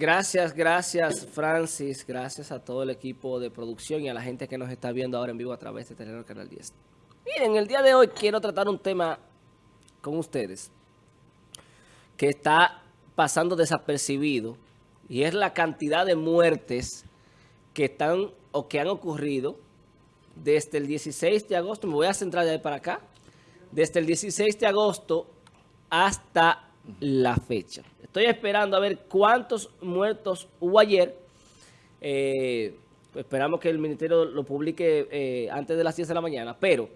Gracias, gracias Francis, gracias a todo el equipo de producción y a la gente que nos está viendo ahora en vivo a través de Telenor Canal 10. Miren, el día de hoy quiero tratar un tema con ustedes que está pasando desapercibido y es la cantidad de muertes que están o que han ocurrido desde el 16 de agosto, me voy a centrar de ahí para acá, desde el 16 de agosto hasta la fecha. Estoy esperando a ver cuántos muertos hubo ayer. Eh, esperamos que el ministerio lo publique eh, antes de las 10 de la mañana. Pero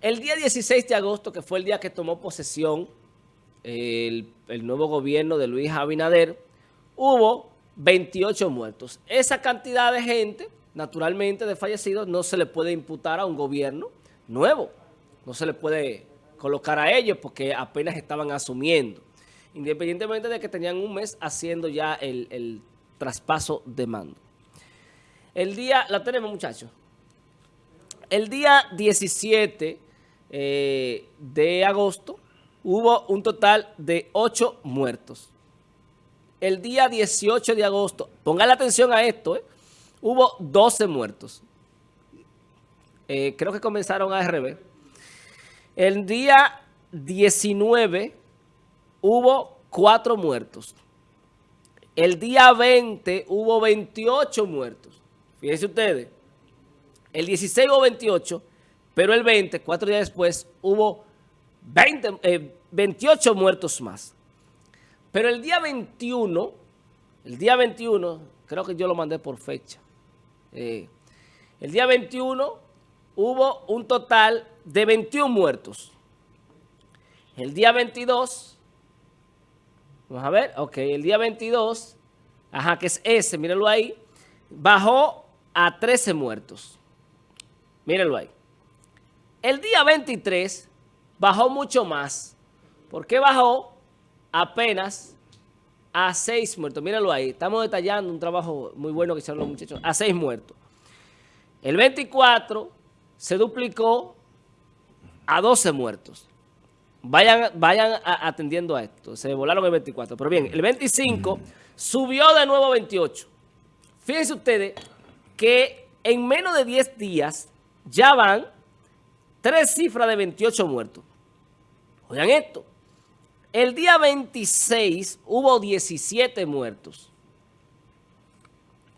el día 16 de agosto, que fue el día que tomó posesión el, el nuevo gobierno de Luis Abinader, hubo 28 muertos. Esa cantidad de gente, naturalmente de fallecidos, no se le puede imputar a un gobierno nuevo. No se le puede colocar a ellos porque apenas estaban asumiendo independientemente de que tenían un mes haciendo ya el, traspaso de mando. El día, la tenemos muchachos, el día 17 eh, de agosto hubo un total de 8 muertos. El día 18 de agosto, pongan atención a esto, eh, hubo 12 muertos. Eh, creo que comenzaron a RB. El día 19 hubo cuatro muertos. El día 20 hubo 28 muertos. Fíjense ustedes, el 16 hubo 28, pero el 20, cuatro días después, hubo 20, 28 eh, muertos más. Pero el día 21, el día 21, creo que yo lo mandé por fecha. Eh, el día 21 hubo un total de 21 muertos. El día 22 Vamos a ver, ok, el día 22, ajá, que es ese, mírenlo ahí, bajó a 13 muertos. Mírenlo ahí. El día 23 bajó mucho más. ¿Por qué bajó? Apenas a 6 muertos. Mírenlo ahí. Estamos detallando un trabajo muy bueno que hicieron los muchachos. A 6 muertos. El 24 se duplicó a 12 muertos. Vayan, vayan atendiendo a esto. Se volaron el 24. Pero bien, el 25 subió de nuevo a 28. Fíjense ustedes que en menos de 10 días ya van tres cifras de 28 muertos. Oigan esto. El día 26 hubo 17 muertos.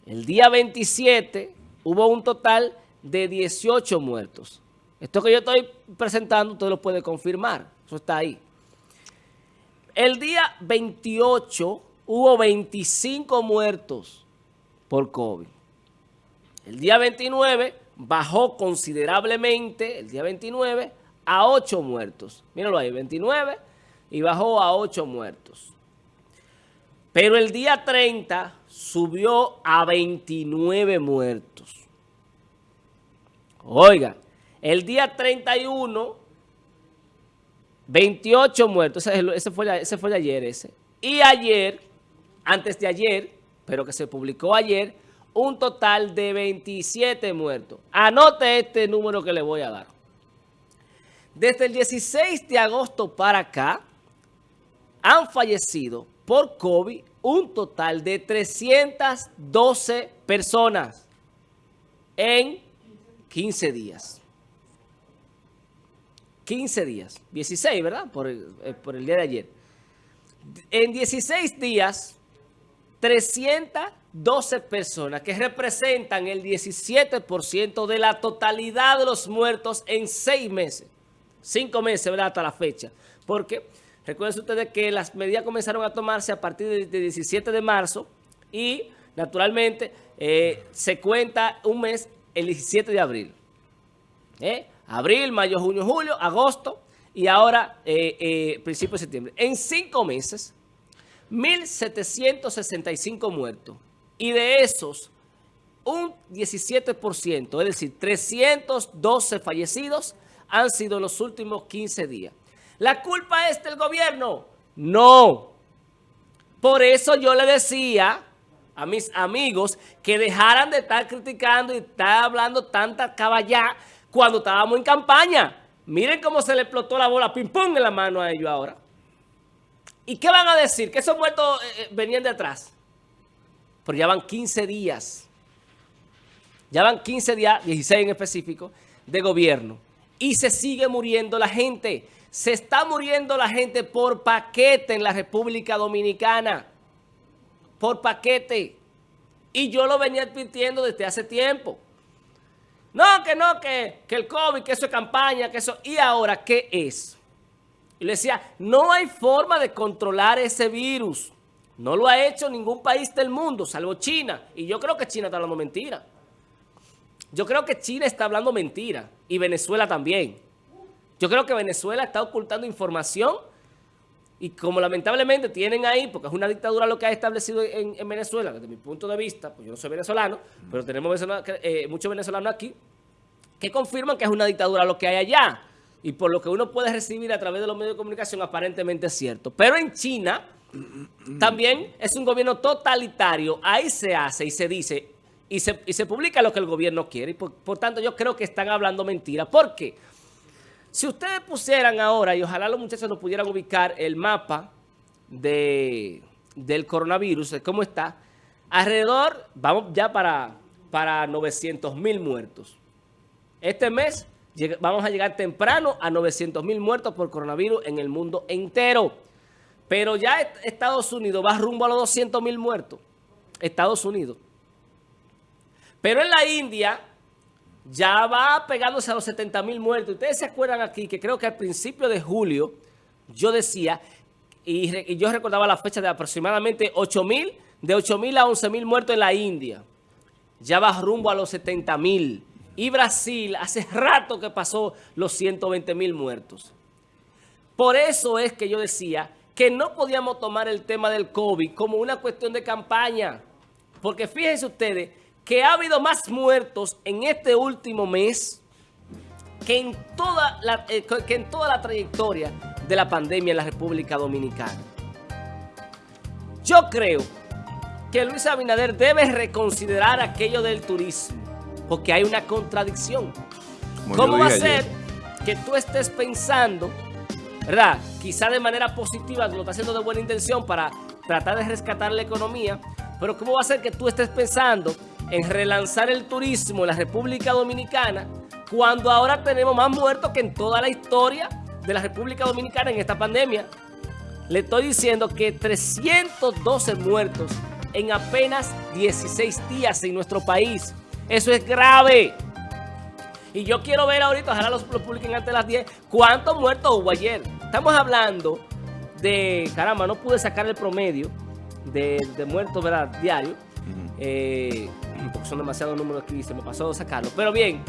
El día 27 hubo un total de 18 muertos. Esto que yo estoy presentando, usted lo puede confirmar. Eso está ahí. El día 28 hubo 25 muertos por COVID. El día 29 bajó considerablemente, el día 29, a 8 muertos. Mírenlo ahí, 29 y bajó a 8 muertos. Pero el día 30 subió a 29 muertos. Oiga, el día 31 28 muertos, ese, fue, ese fue de ayer ese. Y ayer, antes de ayer, pero que se publicó ayer, un total de 27 muertos. Anote este número que le voy a dar. Desde el 16 de agosto para acá, han fallecido por COVID un total de 312 personas en 15 días. 15 días, 16, ¿verdad? Eh, por el, día de ayer. En 16 días, 312 personas que representan el 17% de la totalidad de los muertos en 6 meses. 5 meses, ¿verdad? Hasta la fecha. Porque recuerden ustedes que las medidas comenzaron a tomarse a partir del 17 de marzo y naturalmente eh, se cuenta un mes el 17 de abril. ¿Eh? abril, mayo, junio, julio, agosto y ahora eh, eh, principio de septiembre. En cinco meses, 1.765 muertos. Y de esos, un 17%, es decir, 312 fallecidos han sido los últimos 15 días. ¿La culpa es del gobierno? No. Por eso yo le decía a mis amigos que dejaran de estar criticando y estar hablando tanta caballá cuando estábamos en campaña. Miren cómo se le explotó la bola ping-pong en la mano a ellos ahora. ¿Y qué van a decir? Que esos muertos eh, eh, venían de atrás. Pero ya van 15 días. Ya van 15 días, 16 en específico, de gobierno. Y se sigue muriendo la gente. Se está muriendo la gente por paquete en la República Dominicana. Por paquete. Y yo lo venía advirtiendo desde hace tiempo. No, que no, que, que el COVID, que eso es campaña, que eso... ¿Y ahora qué es? Y le decía, no hay forma de controlar ese virus. No lo ha hecho ningún país del mundo, salvo China. Y yo creo que China está hablando mentira. Yo creo que China está hablando mentira. Y Venezuela también. Yo creo que Venezuela está ocultando información. Y como lamentablemente tienen ahí, porque es una dictadura lo que ha establecido en, Venezuela, desde mi punto de vista, pues yo no soy venezolano, pero tenemos eh, muchos venezolanos aquí, que confirman que es una dictadura lo que hay allá y por lo que uno puede recibir a través de los medios de comunicación aparentemente es cierto. Pero en China también es un gobierno totalitario. Ahí se hace y se dice y se, y se publica lo que el gobierno quiere. Y por, tanto yo creo que están hablando mentira. ¿Por qué? Si ustedes pusieran ahora, y ojalá los muchachos nos pudieran ubicar el mapa de, del coronavirus, cómo está, alrededor, vamos ya para, para 900 mil muertos. Este mes vamos a llegar temprano a 900 mil muertos por coronavirus en el mundo entero. Pero ya Estados Unidos va rumbo a los 200 mil muertos. Estados Unidos. Pero en la India ya va pegándose a los 70 mil muertos. Ustedes se acuerdan aquí que creo que al principio de julio yo decía, y, yo recordaba la fecha de aproximadamente 8 mil, de 8 mil a 11 mil muertos en la India. Ya va rumbo a los 70 mil. Y Brasil hace rato que pasó los 120 mil muertos. Por eso es que yo decía que no podíamos tomar el tema del COVID como una cuestión de campaña. Porque fíjense ustedes que ha habido más muertos en este último mes que en toda la, eh, que en toda la trayectoria de la pandemia en la República Dominicana. Yo creo que Luis Abinader debe reconsiderar aquello del turismo porque hay una contradicción. ¿Cómo va a ser que tú estés pensando, verdad? Quizá de manera positiva, lo estás haciendo de buena intención para tratar de rescatar la economía, pero ¿cómo va a ser que tú estés pensando en relanzar el turismo en la República Dominicana cuando ahora tenemos más muertos que en toda la historia de la República Dominicana en esta pandemia? Le estoy diciendo que 312 muertos en apenas 16 días en nuestro país. Eso es grave. Y yo quiero ver ahorita, ojalá los, publiquen antes de las 10, cuántos muertos hubo ayer. Estamos hablando de, caramba, no pude sacar el promedio de, muertos, ¿verdad? Diario. Eh, porque son demasiados números aquí, se me pasó sacarlo. Pero bien,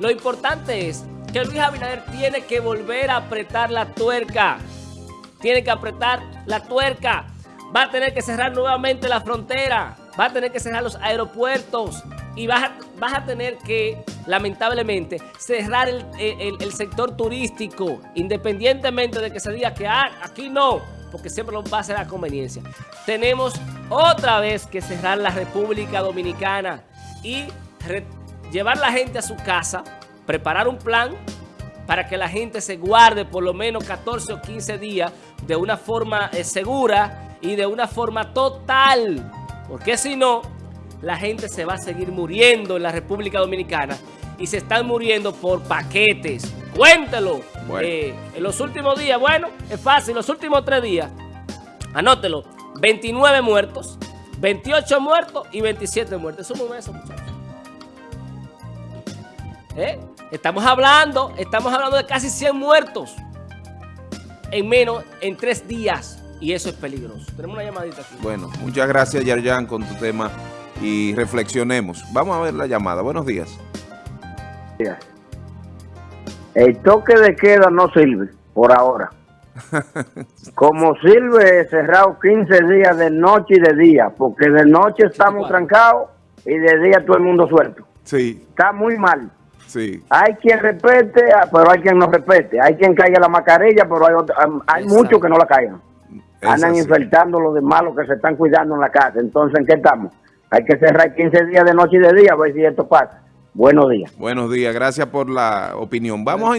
lo importante es que Luis Abinader tiene que volver a apretar la tuerca. Tiene que apretar la tuerca. Va a tener que cerrar nuevamente la frontera. Va a tener que cerrar los aeropuertos y vas a, tener que, lamentablemente, cerrar el, sector turístico, independientemente de que se diga que ah, aquí no, porque siempre lo va a ser a conveniencia. Tenemos otra vez que cerrar la República Dominicana y llevar la gente a su casa, preparar un plan para que la gente se guarde por lo menos 14 o 15 días de una forma eh, segura y de una forma total, porque si no la gente se va a seguir muriendo en la República Dominicana y se están muriendo por paquetes. Cuéntelo. Eh, en los últimos días, bueno, es fácil, los últimos tres días, anótelo, 29 muertos, 28 muertos y 27 muertos. Somos eso, muchachos. ¿Eh? Estamos hablando, estamos hablando de casi 100 muertos en menos, en tres días. Y eso es peligroso. Tenemos una llamadita aquí. Bueno, muchas gracias, Yarjan, con tu tema y reflexionemos. Vamos a ver la llamada. Buenos días. El toque de queda no sirve por ahora. Como sirve cerrado 15 días de noche y de día, porque de noche estamos trancados y de día todo el mundo suelto. Sí. Está muy mal. Sí. Hay quien respete, pero hay quien no respete. Hay quien caiga la mascarilla, pero hay, hay muchos que no la caigan. Andan infectando los demás, los que se están cuidando en la casa. Entonces, ¿en qué estamos? Hay que cerrar 15 días de noche y de día a ver si esto pasa. Buenos días. Buenos días, gracias por la opinión. Vamos a